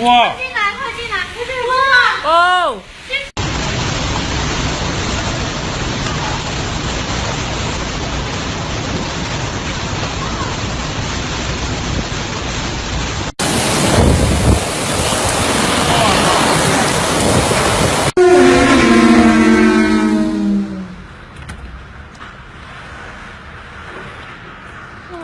哇！快进来，快进来！哇！哦！哇！